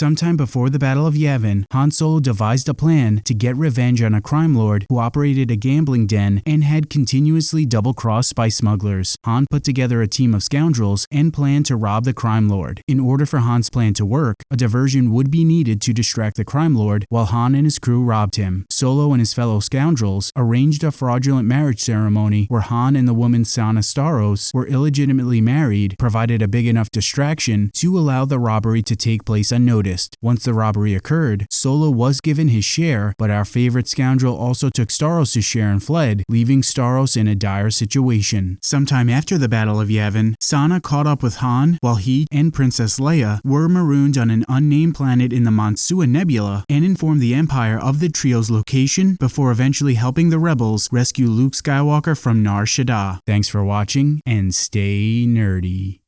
Sometime before the Battle of Yavin, Han Solo devised a plan to get revenge on a crime lord who operated a gambling den and had continuously double-crossed spice smugglers. Han put together a team of scoundrels and planned to rob the crime lord. In order for Han's plan to work, a diversion would be needed to distract the crime lord while Han and his crew robbed him. Solo and his fellow scoundrels arranged a fraudulent marriage ceremony where Han and the woman Sana Starros were illegitimately married, provided a big enough distraction to allow the robbery to take place unnoticed. Once the robbery occurred, Solo was given his share, but our favorite scoundrel also took Starros' share and fled, leaving Starros in a dire situation. Sometime after the Battle of Yavin, Sana caught up with Han while he and Princess Leia were marooned on an unnamed planet in the Monsua Nebula and informed the Empire of the trio's location before eventually helping the rebels rescue Luke Skywalker from Nar Shaddaa. Thanks for watching and stay nerdy.